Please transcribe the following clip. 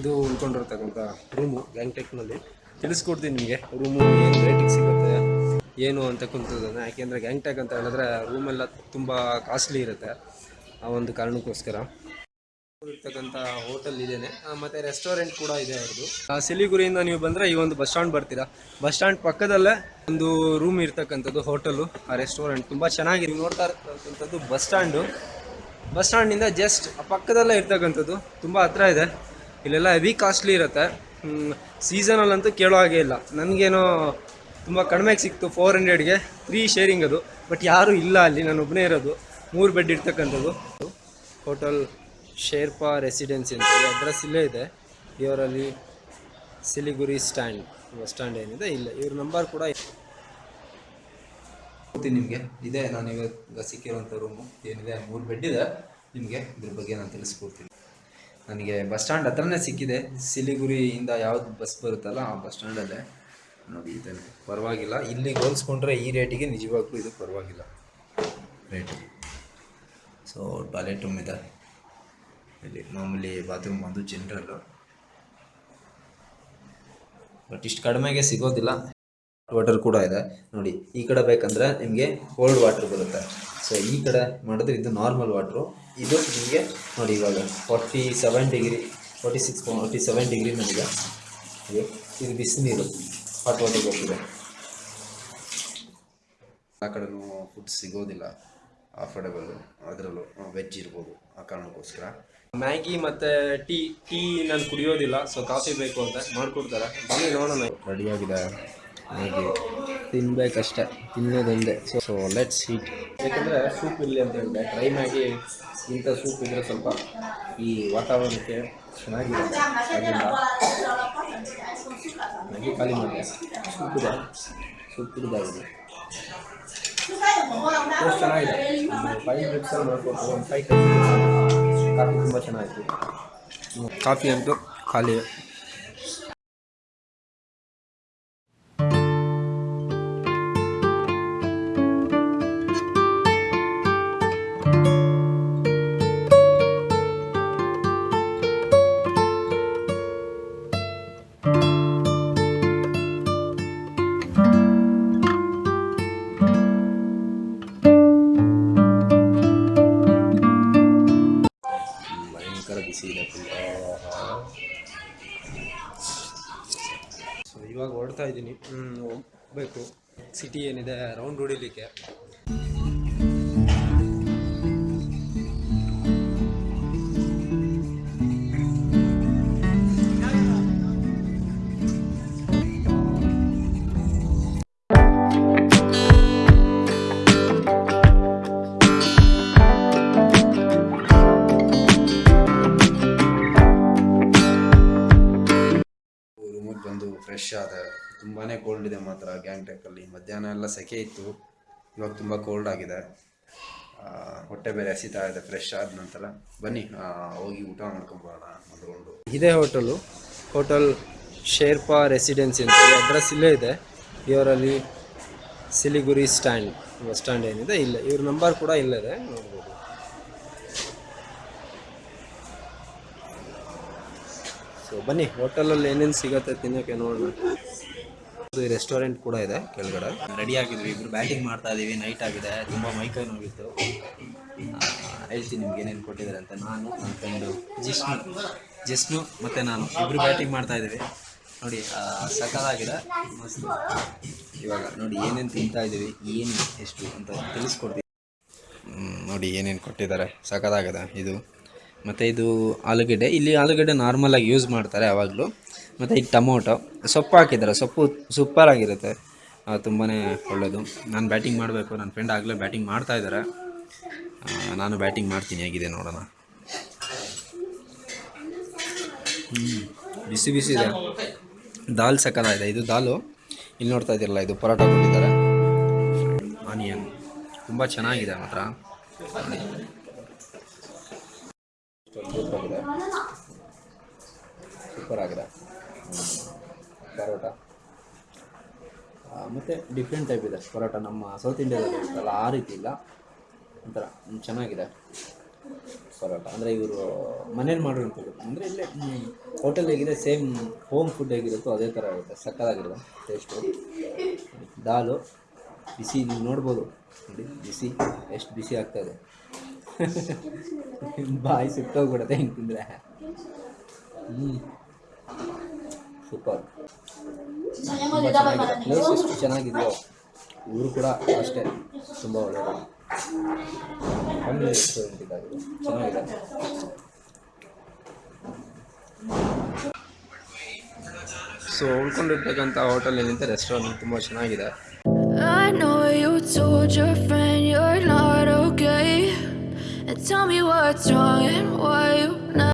ಇದು ಉಳ್ಕೊಂಡಿರ್ತಕ್ಕಂಥ ರೂಮು ಗ್ಯಾಂಗ್ಟೆಕ್ನಲ್ಲಿ. ತಿಳಿಸ್ಕೊಡ್ತೀನಿ ನಿಮಗೆ. ರೂಮು ಏನು ರೇಟಿಂಗ್ ಸಿಗುತ್ತೆ, ಏನು ಅಂತಕ್ಕಂಥದ್ದನ್ನು ಯಾಕೆಂದರೆ ಗ್ಯಾಂಗ್ಟೆಕ್ ಅಂತ ಹೇಳಿದ್ರೆ ರೂಮೆಲ್ಲ ತುಂಬ ಕಾಸ್ಟ್ಲಿ ಇರುತ್ತೆ ಆ ಒಂದು ಕಾರಣಕ್ಕೋಸ್ಕರ. ಇರ್ತಕ್ಕಂಥ ಹೋಟೆಲ್ ಇದೇನೆ. ಮತ್ತು ರೆಸ್ಟೋರೆಂಟ್ ಕೂಡ ಇದೆ ಅವ್ರದ್ದು ಸಿಲಿಗುರಿಯಿಂದ ನೀವು ಬಂದರೆ ಈ ಒಂದು ಬಸ್ ಸ್ಟಾಂಡ್ ಬರ್ತೀರಾ. ಬಸ್ ಸ್ಟಾಂಡ್ ಪಕ್ಕದಲ್ಲೇ ಒಂದು ರೂಮ್ ಇರ್ತಕ್ಕಂಥದ್ದು ಹೋಟೆಲು ಆ ರೆಸ್ಟೋರೆಂಟ್ ತುಂಬ ಚೆನ್ನಾಗಿ ನೋಡ್ತಾ ಇರ್ತಕ್ಕಂಥದ್ದು ಬಸ್ ಸ್ಟ್ಯಾಂಡು ಬಸ್ ಸ್ಟ್ಯಾಂಡಿಂದ ಜಸ್ಟ್ ಪಕ್ಕದಲ್ಲೇ ಇರ್ತಕ್ಕಂಥದ್ದು. ತುಂಬ ಹತ್ರ ಇದೆ. ಇಲ್ಲೆಲ್ಲ ಹೆವಿ ಕಾಸ್ಟ್ಲಿ ಇರುತ್ತೆ. ಸೀಸನಲ್ಲಂತೂ ಕೇಳೋ ಹಾಗೆ ಇಲ್ಲ. ನನಗೇನೋ ತುಂಬ ಕಡಿಮೆಗೆ ಸಿಕ್ತು ಫೋರ್ ಹಂಡ್ರೆಡ್ಗೆ ತ್ರೀ ಶೇರಿಂಗ್ ಅದು. ಬಟ್ ಯಾರೂ ಇಲ್ಲ ಅಲ್ಲಿ. ನಾನು ಒಬ್ಬನೇ ಇರೋದು. ಮೂರು ಬೆಡ್ ಇರ್ತಕ್ಕಂಥದ್ದು. ಹೋಟೆಲ್ ಶೇರ್ಪಾ ರೆಸಿಡೆನ್ಸಿ ಅಂತ. ಅಡ್ರೆಸ್ ಇಲ್ಲೇ ಇದೆ. ಇವರಲ್ಲಿ ಸಿಲಿಗುರಿ ಸ್ಟ್ಯಾಂಡ್ ಬಸ್ ಸ್ಟ್ಯಾಂಡ್ ಏನಿದೆ. ಇಲ್ಲ, ಇವ್ರ ನಂಬರ್ ಕೂಡ ನಿಮಗೆ. ಇದೆ, ನಾನು ಇವಾಗ ಸಿಕ್ಕಿರೋಂಥ ರೂಮು ಏನಿದೆ? ಮೂರು ಬೆಡ್ ಇದೆ. ನಿಮಗೆ ಇದ್ರ ಬಗ್ಗೆ ನಾನು ತಿಳಿಸ್ಕೊಡ್ತೀನಿ. ನನಗೆ ಬಸ್ ಸ್ಟ್ಯಾಂಡ್ ಹತ್ರನೇ ಸಿಕ್ಕಿದೆ. ಸಿಲಿಗುರಿಯಿಂದ ಯಾವ್ದು ಬಸ್ ಬರುತ್ತಲ್ಲ ಆ ಬಸ್ ಸ್ಟ್ಯಾಂಡಲ್ಲೇ ನೋಡಿ ಇದೆ ಪರವಾಗಿಲ್ಲ. ಇಲ್ಲಿಗೆ ಹೋಲಿಸ್ಕೊಂಡ್ರೆ ಈ ರೇಟಿಗೆ ನಿಜವಾಗ್ಲೂ ಇದು ಪರವಾಗಿಲ್ಲ. ರೇಟ್ ಸೊ ಟಾಯ್ಲೆಟ್ ರೂಮ್ ಇದೆ. ಇಲ್ಲಿ ಮಾಮೂಲಿ ಬಾತ್ರೂಮ್ ಬಂದು ಜನರಲ್ಲು ಬಟ್ ಇಷ್ಟು ಕಡಿಮೆಗೆ ಸಿಗೋದಿಲ್ಲ. ವಾಟರ್ ಕೂಡ ಇದೆ. ನೋಡಿ ಈ ಕಡೆ ಬೇಕಂದ್ರೆ ನಿಮಗೆ ಕೋಲ್ಡ್ ವಾಟರ್ ಬರುತ್ತೆ. ಸೊ ಈ ಕಡೆ ಮಾಡಿದ್ರೆ ಇದು ನಾರ್ಮಲ್ ವಾಟ್ರು ಇದು ನಿಮಗೆ ನೋಡಿ ಇವಾಗ forty seven degree forty six forty seven degree ನನಗೆ ಇದು ಬಿಸಿನೀರು ಹಾಟ್ ವಾಟರ್ ಹೋಗ್ತಿದೆ ಆ ಕಡೆನೂ ಫುಡ್ ಸಿಗೋದಿಲ್ಲ ಅಫೋರ್ಡೆಬಲ್ ಅದರಲ್ಲೂ ವೆಜ್ ಇರ್ಬೋದು ಆ ಕಾರಣಕ್ಕೋಸ್ಕರ. ಮ್ಯಾಗಿ ಮತ್ತು ಟೀ ಟೀ ನಾನು ಕುಡಿಯೋದಿಲ್ಲ ಸೊ ಕಾಫಿ ಬೇಕು ಅಂತ ಮಾಡಿಕೊಡ್ತಾರೆ. ಬನ್ನಿ ನೋಡೋಣ. ರೆಡಿಯಾಗಿದೆ ಮ್ಯಾಗಿ ತಿನ್ಬೇಕಷ್ಟೇ ತಿನ್ನೋದೊಂದೇ ಸೊ ಸೊ ಲೆಟ್ಸ್ ಹೀಟ್ ಯಾಕಂದರೆ ಸೂಪ್ ಇರಲಿ ಅಂತ ಹೇಳಿದೆ ಟ್ರೈ ಮಾಡಿ ಇಂಥ ಸೂಪ್ ಇದ್ದರೆ ಸ್ವಲ್ಪ ಈ ವಾತಾವರಣಕ್ಕೆ ಚೆನ್ನಾಗಿರುತ್ತೆ. ಅದರಿಂದ ನನಗೆ ಖಾಲಿ ಮಾಡಿದೆ ಸೂಪ್ ಇದೆ. ಸೂಪ್ ಕುಡಿದಾಗಿದೆ ಟೇಸ್ಟ್ ಚೆನ್ನಾಗಿದೆ. ಫೈವ್ ಮಿನಿಟ್ಸಲ್ಲಿ ಮಾಡ್ಕೊಡ್ತಾರೆ ಒಂದು ಫೈವ್ ಕಾಫಿ ತುಂಬ ಚೆನ್ನಾಗಿತ್ತು ಕಾಫಿ ಅಂತೂ ಖಾಲಿ. ಇದ್ದೀನಿ. ಹೋಗ್ಬೇಕು. ಸಿಟಿ ಏನಿದೆ ರೌಂಡ್ ಹೊಡಿಲಿಕ್ಕೆ. ಫ್ರೆಶ್ ಆದ ತುಂಬಾ ಕೋಲ್ಡ್ ಇದೆ ಮಾತ್ರ ಗ್ಯಾಂಗ್ಟೆಕಲ್ಲಿ ಮಧ್ಯಾಹ್ನ ಎಲ್ಲ ಸೆಕೆ ಇತ್ತು. ಇವಾಗ ತುಂಬ ಕೋಲ್ಡ್ ಆಗಿದೆ. ಹೊಟ್ಟೆ ಬೇರೆ ಹಸಿತಾ ಇದೆ ಫ್ರೆಶ್ ಆದ ನಂತರ ಬನ್ನಿ ಹೋಗಿ ಊಟ ಮಾಡ್ಕೊಂಬರೋಣ ಅಂದ್ಕೊಂಡು ಇದೇ ಹೋಟೆಲು ಹೋಟೆಲ್ ಶೇರ್ಪಾ ರೆಸಿಡೆನ್ಸಿ ಅಂತ ಅಡ್ರೆಸ್ ಇಲ್ಲೇ ಇದೆ. ಇವರಲ್ಲಿ ಸಿಲಿಗುರಿ ಸ್ಟ್ಯಾಂಡ್ ಸ್ಟ್ಯಾಂಡ್ ಏನಿದೆ? ಇಲ್ಲ. ಇವ್ರ ನಂಬರ್ ಕೂಡ ಇಲ್ಲದೆ ನೋಡ್ಬೋದು. ಸೊ ಬನ್ನಿ, ಹೋಟೆಲಲ್ಲಿ ಏನೇನು ಸಿಗತ್ತೆ ತಿನ್ನೋಕ್ಕೆ ನೋಡೋಣ. ಇದು ರೆಸ್ಟೋರೆಂಟ್ ಕೂಡ ಇದೆ ಕೆಳಗಡೆ. ರೆಡಿ ಆಗಿದ್ವಿ, ಇಬ್ರು ಬ್ಯಾಟಿಂಗ್ ಮಾಡ್ತಾ ಇದ್ದೀವಿ ನೈಟ್ ಆಗಿದೆ, ತುಂಬ ಮೈಕೈ ನೋವಿತ್ತು. ಹೇಳ್ತೀನಿ ನಿಮ್ಗೆ ಏನೇನು ಕೊಟ್ಟಿದ್ದಾರೆ ಅಂತ. ನಾನು, ನನ್ನ ಫ್ರೆಂಡು ಜಿಸ್ನು ಜಿಸ್ನು ಮತ್ತು ನಾನು, ಇಬ್ರು ಬ್ಯಾಟಿಂಗ್ ಮಾಡ್ತಾ ಇದ್ದೀವಿ ನೋಡಿ ಸಕಾಲಾಗಿದೆ ಮಸ್ತ್. ಇವಾಗ ನೋಡಿ, ಏನೇನು ತಿಂತಾ ಇದ್ದೀವಿ ಏನು ಎಷ್ಟು ಅಂತ ತಿಳಿಸ್ಕೊಡ್ತೀವಿ. ನೋಡಿ, ಏನೇನು ಕೊಟ್ಟಿದ್ದಾರೆ. ಸಖತ್ತಾಗಿದೆ ಇದು. ಮತ್ತು ಇದು ಆಲೂಗಡ್ಡೆ. ಇಲ್ಲಿ ಆಲೂಗಡ್ಡೆ ನಾರ್ಮಲಾಗಿ ಯೂಸ್ ಮಾಡ್ತಾರೆ ಯಾವಾಗಲೂ ಮತ್ತು ಇದು ಟೊಮೊಟೊ. ಸೊಪ್ಪು ಹಾಕಿದ್ದಾರೆ. ಸೊಪ್ಪು ಸೂಪರ್ ಆಗಿರುತ್ತೆ. ತುಂಬಾ ಒಳ್ಳೆಯದು ನಾನು ಬ್ಯಾಟಿಂಗ್ ಮಾಡಬೇಕು. ನನ್ನ ಫ್ರೆಂಡ್ ಆಗಲೇ ಬ್ಯಾಟಿಂಗ್ ಮಾಡ್ತಾ ಇದ್ದಾರೆ ನಾನು ಬ್ಯಾಟಿಂಗ್ ಮಾಡ್ತೀನಿ. ಹೇಗಿದೆ ನೋಡೋಣ. ಬಿಸಿ ಬಿಸಿ ಇದೆ. ದಾಲ್ ಸಕ್ಕತ್ತಾಗಿದೆ ಇದು ದಾಲು. ಇಲ್ಲಿ ನೋಡ್ತಾ ಇದ್ದೀರಲ್ಲ, ಇದು ಪರೋಟ ಕೊಟ್ಟಿದ್ದಾರೆ. ಆನಿಯನ್ ತುಂಬ ಚೆನ್ನಾಗಿದೆ ಮಾತ್ರ ನೋಡಿ. ಸೂಪರ್ ಆಗಿದೆ ಸೂಪರ್ ಆಗಿದೆ. ಪರೋಟ. ಮತ್ತು ಡಿಫ್ರೆಂಟ್ ಟೈಪ್ ಇದೆ ಪರೋಟ. ನಮ್ಮ ಸೌತ್ ಇಂಡಿಯಾದಲ್ಲಿ ಇರುತ್ತಲ್ಲ, ಆ ರೀತಿ ಇಲ್ಲ. ಒಂಥರ ಚೆನ್ನಾಗಿದೆ ಪರೋಟ. ಅಂದರೆ ಇವರು ಮನೇಲಿ ಮಾಡಿರೋಂಥದ್ದು ಅಂದರೆ ಇಲ್ಲೇ ಹೋಟೆಲ್ ಹೇಗಿದೆ ಸೇಮ್ ಹೋಮ್ ಫುಡ್ ಹೇಗಿರುತ್ತೋ ಅದೇ ಥರ ಇರುತ್ತೆ. ಸಕ್ಕತ್ತಾಗಿರುತ್ತೆ ಟೇಸ್ಟು ದಾಲು, ಬಿಸಿ, ನೀವು ನೋಡ್ಬೋದು. ನೋಡಿ, ಬಿಸಿ, ಎಷ್ಟು ಬಿಸಿ ಆಗ್ತಾಯಿದೆ ಬಾಯಿ ಸುಟ್ಟೋಗ್ಬಿಡುತ್ತೆ ಹಿಂಗೆ ತಿಂದರೆ. ಹ್ಞೂ ಸೂಪರ್. ತುಂಬ ಚೆನ್ನಾಗಿದೆ. ಪ್ಲೇಸ್ ಎಷ್ಟು ಚೆನ್ನಾಗಿದೆಯೋ ಇವರು ಕೂಡ ಅಷ್ಟೇ. ತುಂಬ ಒಳ್ಳೆಯದು ಫ್ಯಾಮಿಲಿ ರೆಸ್ಟೋರೆಂಟ್ ಇದಾಗಿದೆ. ಚೆನ್ನಾಗಿದೆ. ಸೊ ಉಳ್ಕೊಂಡಿರ್ತಕ್ಕಂಥ ಹೋಟೆಲ್ ಏನಿದೆ ರೆಸ್ಟೋರೆಂಟ್ ತುಂಬ ಚೆನ್ನಾಗಿದೆ. I know you told your friend you're not okay. And tell me what's wrong and why you not.